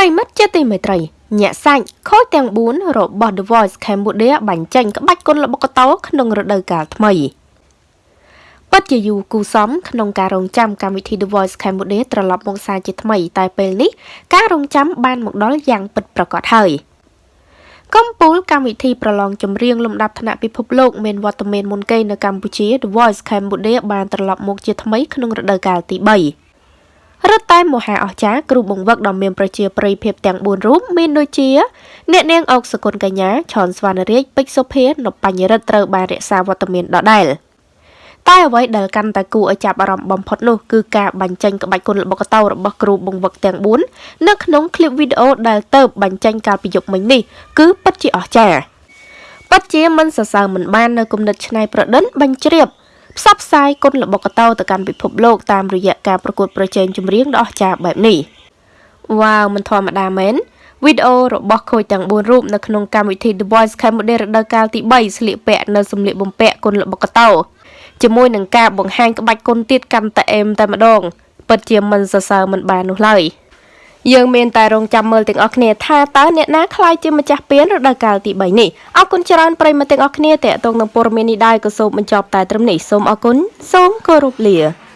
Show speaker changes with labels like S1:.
S1: ប្រិមិត្តជាទីមេត្រីញាក់សាច់ខូចទាំង4របស់ The Voice Cambodia បាញ់ចេញក្បាច់គុនល្បុក្កតោក្នុងរដូវកាលថ្មីពិតជាយូរគូសំក្នុងការរងចាំកម្មវិធី The Voice Cambodia ត្រឡប់មកសារជាថ្មី តែពេលនេះការរងចាំបានមកដល់យ៉ាងពិតប្រាកដហើយកំពូលកម្មវិធីប្រឡងចម្រៀងលំដាប់ថ្នាក់ពិភពលោកមានវត្តមានមុនគេនៅកម្ពុជា The Voice Cambodia បានត្រឡប់មកជាថ្មីក្នុងរដូវកាលទី3 រត់តែមហាអស្ចារ្យគ្រូបង្វឹកដ៏មានប្រជាប្រិយភាពទាំង4រូបមានដូចជាអ្នកនាងអុកសគុណកញ្ញាឆនស្វណ្ណរាជពេជ្រសុភានបញ្ញរិទ្ធត្រូវបានរក្សាវត្តមានដដែលតែអ្វីដែលកាន់តែគួរឲ្យចាប់អារម្មណ៍បំផុតនោះគឺការបញ្ចេញក្បាច់គុនល្បុក្កតោរបស់គ្រូបង្វឹកទាំង4នៅក្នុងคลิปវីដេអូដែលទៅបញ្ចេញកាលពីយប់មិញនេះគឺពិតជាអស្ចារ្យពិតជាមិនសរសើរមិនបាននៅគំនិតច្នៃប្រឌិនបញ្ជ្រាប ផ្សព្វផ្សាយគុនល្បុក្កតោទៅកាន់ពិភពលោកតាមរយៈការប្រកួតប្រជែងចម្រៀងដ៏អស្ចារ្យបែបនេះវ៉ាវមិនធម្មតាមែនវីដេអូរបស់ខូចទាំង4រូបនៅក្នុងកម្មវិធី The Voice Cambodia រដូវកាលទី3ស្លៀកពាក់នៅសម្លៀកបំពាក់គុនល្បុក្កតោជាមួយនឹងការបង្ហាញក្បាច់គុនទៀតកាន់តែអេមតែម្ដងពិតជាមិនសរសើរមិនបាននោះឡើយ។ យើងមានតែរងចាំមើលទាំងអស់គ្នាថាតើអ្នកណាខ្លាយជាម្ចាស់ពានរដូវកាលទី3នេះអរគុណច្រើនប្រិយមិត្តទាំងអស់គ្នាតេតងនឹងព័ត៌មាននេះដែរក៏សូមបញ្ចប់តែត្រឹមនេះសូមអរគុណសូមគោរពលា